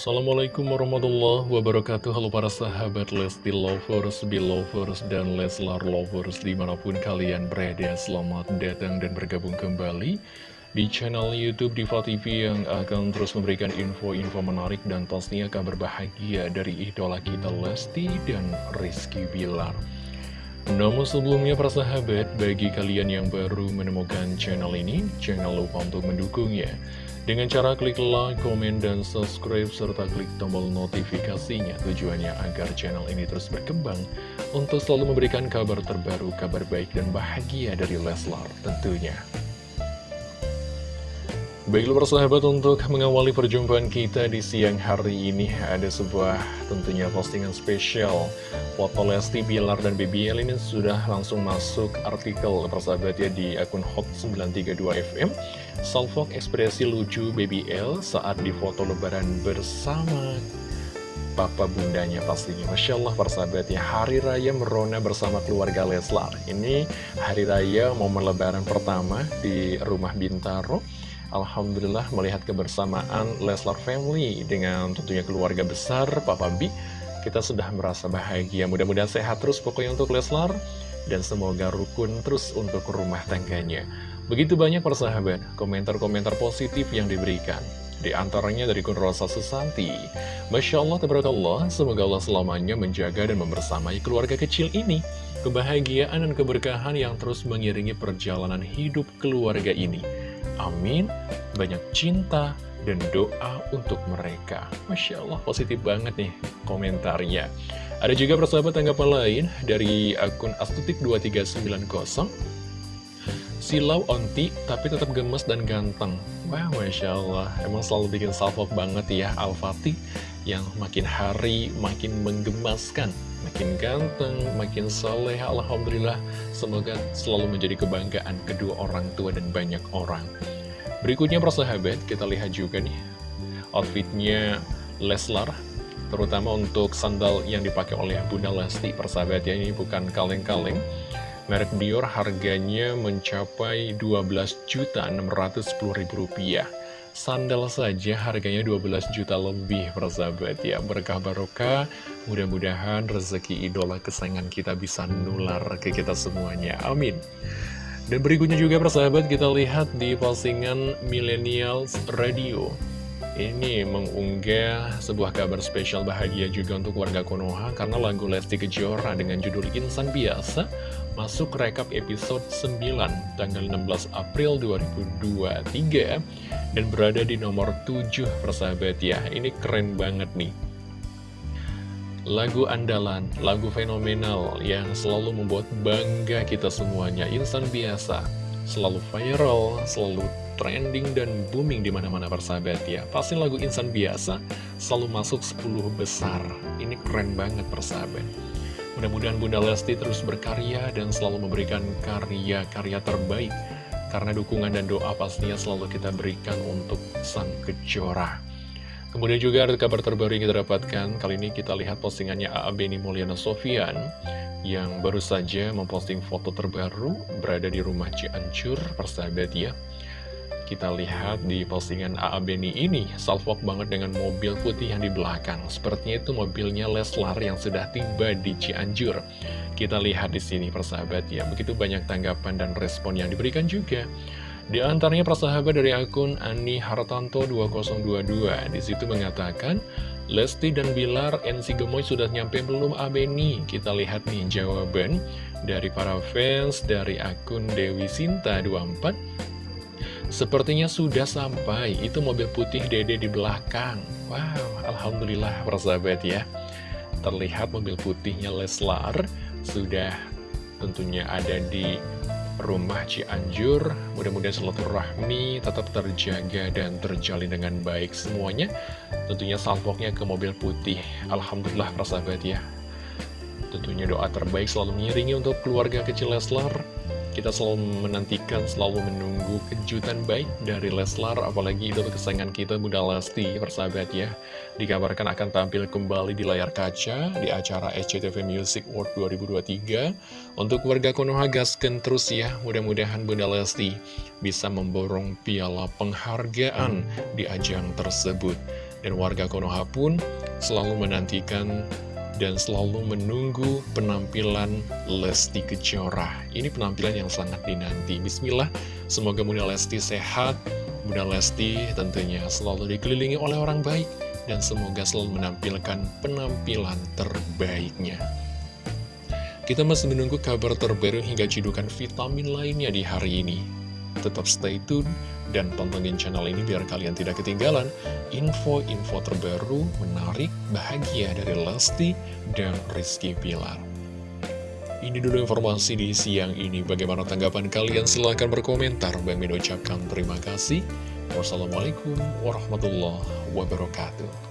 Assalamualaikum warahmatullahi wabarakatuh. Halo para sahabat Lesti Lovers, Belovers, dan Leslar Lovers Di mana pun kalian berada. Selamat datang dan bergabung kembali Di channel Youtube Diva TV Yang akan terus memberikan info-info menarik Dan pastinya kabar bahagia Dari idola kita Lesti dan Rizky Bilar. Namun sebelumnya para sahabat, bagi kalian yang baru menemukan channel ini, jangan lupa untuk mendukungnya dengan cara klik like, komen, dan subscribe, serta klik tombol notifikasinya tujuannya agar channel ini terus berkembang untuk selalu memberikan kabar terbaru, kabar baik dan bahagia dari Leslar tentunya. Baiklah persahabat untuk mengawali perjumpaan kita di siang hari ini ada sebuah tentunya postingan spesial. Foto Lesti Bilar dan BBL ini sudah langsung masuk artikel persahabat ya di akun Hot932FM Salfok ekspresi lucu BBL saat di foto lebaran bersama papa bundanya pastinya. Masya Allah persahabat ya Hari Raya Merona bersama keluarga Leslar. Ini Hari Raya momen lebaran pertama di rumah Bintaro Alhamdulillah melihat kebersamaan Leslar Family dengan tentunya keluarga besar Papa B kita sudah merasa bahagia. Mudah-mudahan sehat terus pokoknya untuk Leslar dan semoga rukun terus untuk rumah tangganya. Begitu banyak persahabat komentar-komentar positif yang diberikan. Di antaranya dari Kun Rosa Susanti. Masya Allah, Tabarakallah, semoga Allah selamanya menjaga dan membersamai keluarga kecil ini. Kebahagiaan dan keberkahan yang terus mengiringi perjalanan hidup keluarga ini Amin. Banyak cinta dan doa untuk mereka. Masya Allah, positif banget nih komentarnya. Ada juga persahabat tanggapan lain dari akun astutik2390. Silau onti, tapi tetap gemes dan ganteng. Wah, Masya Allah. Emang selalu bikin salvo banget ya Al-Fatih yang makin hari makin menggemaskan. Makin ganteng, makin soleh, Alhamdulillah. Semoga selalu menjadi kebanggaan kedua orang tua dan banyak orang. Berikutnya persahabat, kita lihat juga nih outfitnya Leslar terutama untuk sandal yang dipakai oleh Bunda Lesti persahabat ya ini bukan kaleng-kaleng. Merek Dior harganya mencapai 12.610.000 rupiah. Sandal saja harganya 12 juta lebih persahabat ya berkah barokah. Mudah-mudahan rezeki idola kesayangan kita bisa nular ke kita semuanya. Amin dan berikutnya juga persahabat kita lihat di postingan Millennials Radio. Ini mengunggah sebuah kabar spesial bahagia juga untuk warga Konoha Karena lagu Lesti Kejora dengan judul Insan Biasa Masuk rekap episode 9 tanggal 16 April 2023 Dan berada di nomor 7 persahabat ya. Ini keren banget nih Lagu andalan, lagu fenomenal yang selalu membuat bangga kita semuanya. Insan biasa, selalu viral, selalu trending dan booming di mana-mana persahabat ya. Pasti lagu Insan biasa selalu masuk 10 besar. Ini keren banget persahabat. Mudah-mudahan Bunda Lesti terus berkarya dan selalu memberikan karya-karya terbaik. Karena dukungan dan doa pastinya selalu kita berikan untuk sang kejora Kemudian juga ada kabar terbaru yang kita dapatkan, kali ini kita lihat postingannya A.A. Beni Mulyana Sofian yang baru saja memposting foto terbaru berada di rumah Cianjur, persahabat ya. Kita lihat di postingan A.A. Beni ini, salvok banget dengan mobil putih yang di belakang. Sepertinya itu mobilnya Leslar yang sudah tiba di Cianjur. Kita lihat di sini persahabat ya, begitu banyak tanggapan dan respon yang diberikan juga. Di antaranya persahabat dari akun Ani Hartanto 2022 Di situ mengatakan Lesti dan Bilar NC Gemoy sudah nyampe belum Abeni? Kita lihat nih jawaban dari para fans dari akun Dewi Sinta 24 Sepertinya sudah sampai, itu mobil putih dede di belakang. Wow, Alhamdulillah persahabat ya. Terlihat mobil putihnya Leslar sudah tentunya ada di rumah Cianjur. Mudah-mudahan silaturahmi tetap terjaga dan terjalin dengan baik semuanya. Tentunya salvoknya ke mobil putih. Alhamdulillah persahabat ya. Tentunya doa terbaik selalu mengiringi untuk keluarga kecil Leslar kita selalu menantikan, selalu menunggu kejutan baik dari Leslar, apalagi itu kesayangan kita Bunda Lesti, persahabat ya. Dikabarkan akan tampil kembali di layar kaca di acara SCTV Music World 2023. Untuk warga Konoha gasken terus ya, mudah-mudahan Bunda Lesti bisa memborong piala penghargaan di ajang tersebut. Dan warga Konoha pun selalu menantikan dan selalu menunggu penampilan Lesti Kejora. Ini penampilan yang sangat dinanti. Bismillah, semoga Bunda Lesti sehat, Bunda Lesti tentunya selalu dikelilingi oleh orang baik, dan semoga selalu menampilkan penampilan terbaiknya. Kita masih menunggu kabar terbaru hingga cidukan vitamin lainnya di hari ini. Tetap stay tune dan pantengin channel ini biar kalian tidak ketinggalan info-info terbaru, menarik, bahagia dari Lesti dan Rizky Pilar. Ini dulu informasi di siang ini. Bagaimana tanggapan kalian? Silahkan berkomentar. Bang Min ucapkan terima kasih. Wassalamualaikum warahmatullahi wabarakatuh.